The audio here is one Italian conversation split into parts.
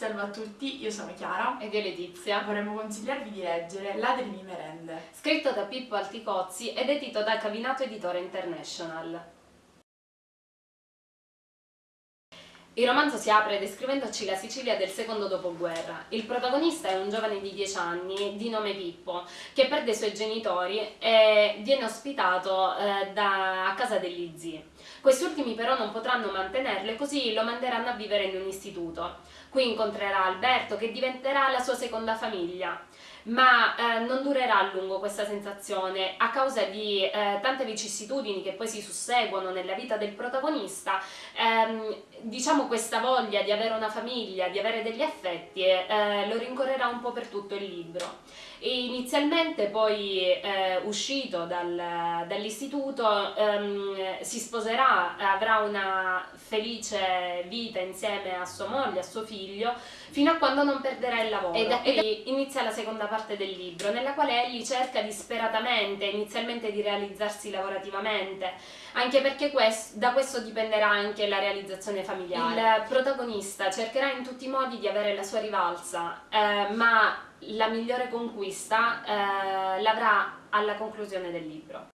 Salve a tutti, io sono Chiara ed io Letizia. Vorremmo consigliarvi di leggere Ladri di merende. Scritto da Pippo Alticozzi ed edito da Cavinato Editore International. Il romanzo si apre descrivendoci la Sicilia del secondo dopoguerra. Il protagonista è un giovane di 10 anni, di nome Pippo, che perde i suoi genitori e viene ospitato eh, da, a casa degli zii. Questi ultimi però non potranno mantenerlo e così lo manderanno a vivere in un istituto. Qui incontrerà Alberto che diventerà la sua seconda famiglia ma eh, non durerà a lungo questa sensazione a causa di eh, tante vicissitudini che poi si susseguono nella vita del protagonista ehm, diciamo questa voglia di avere una famiglia, di avere degli affetti eh, lo rincorrerà un po' per tutto il libro. E inizialmente poi eh, uscito dal, dall'istituto ehm, si sposerà, avrà una felice vita insieme a sua moglie, a suo figlio fino a quando non perderà il lavoro. E da qui inizia la seconda parte del libro nella quale egli cerca disperatamente inizialmente di realizzarsi lavorativamente. Anche perché questo, da questo dipenderà anche la realizzazione familiare. Il protagonista cercherà in tutti i modi di avere la sua rivalsa eh, ma la migliore conquista eh, l'avrà alla conclusione del libro.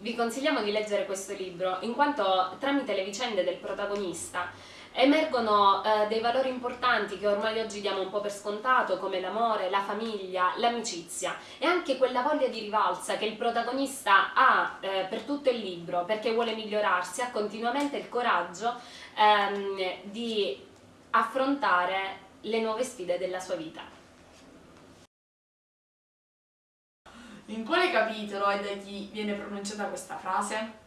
Vi consigliamo di leggere questo libro in quanto tramite le vicende del protagonista emergono eh, dei valori importanti che ormai oggi diamo un po' per scontato come l'amore, la famiglia, l'amicizia e anche quella voglia di rivalsa che il protagonista ha eh, per tutto il libro perché vuole migliorarsi, ha continuamente il coraggio ehm, di affrontare le nuove sfide della sua vita. In quale capitolo e da chi viene pronunciata questa frase?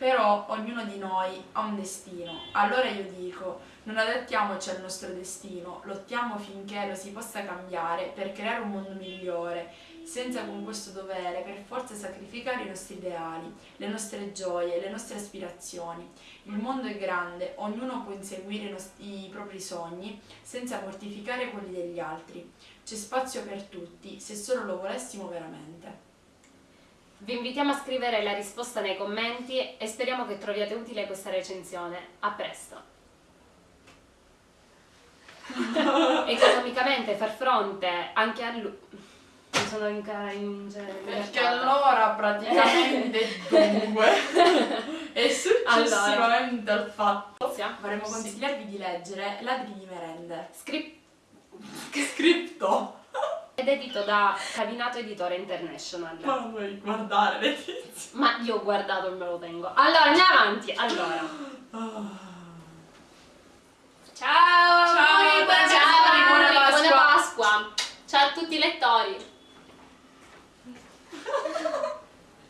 Però ognuno di noi ha un destino, allora io dico, non adattiamoci al nostro destino, lottiamo finché lo si possa cambiare per creare un mondo migliore, senza con questo dovere per forza sacrificare i nostri ideali, le nostre gioie, le nostre aspirazioni. Il mondo è grande, ognuno può inseguire i, i propri sogni senza mortificare quelli degli altri. C'è spazio per tutti, se solo lo volessimo veramente. Vi invitiamo a scrivere la risposta nei commenti e speriamo che troviate utile questa recensione. A presto! Economicamente far fronte anche a lui... Mi sono in, in, Perché allora praticamente dunque e successivamente allora. al fatto vorremmo consigliarvi di leggere Ladri di merende. Script... Scritto! Ed edito da Cavinato Editore International. Ma non vuoi guardare le tizie? Ma io ho guardato e me lo tengo. Allora, andiamo avanti. Allora. Ciao! Ciao, buona, Ciao, buona, Pasqua. buona Pasqua! Ciao a tutti i lettori!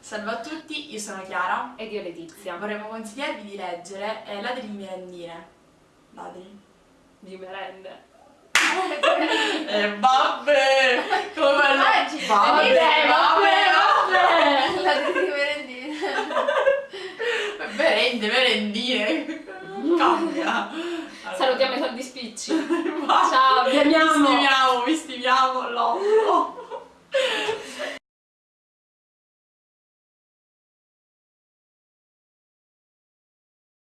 Salve a tutti, io sono Chiara ed io Letizia. Vorremmo consigliarvi di leggere eh, Ladri di merendine. Ladri? Di merende. E eh, vabbè! Vabbè, vabbè, vabbè, vabbè! La di merendine. Merende, merendine. Cambia. Allora. Salutiamo i soldi spicci. Ciao, vi amiamo. Vi stimiamo, vi stimiamo, l'otto.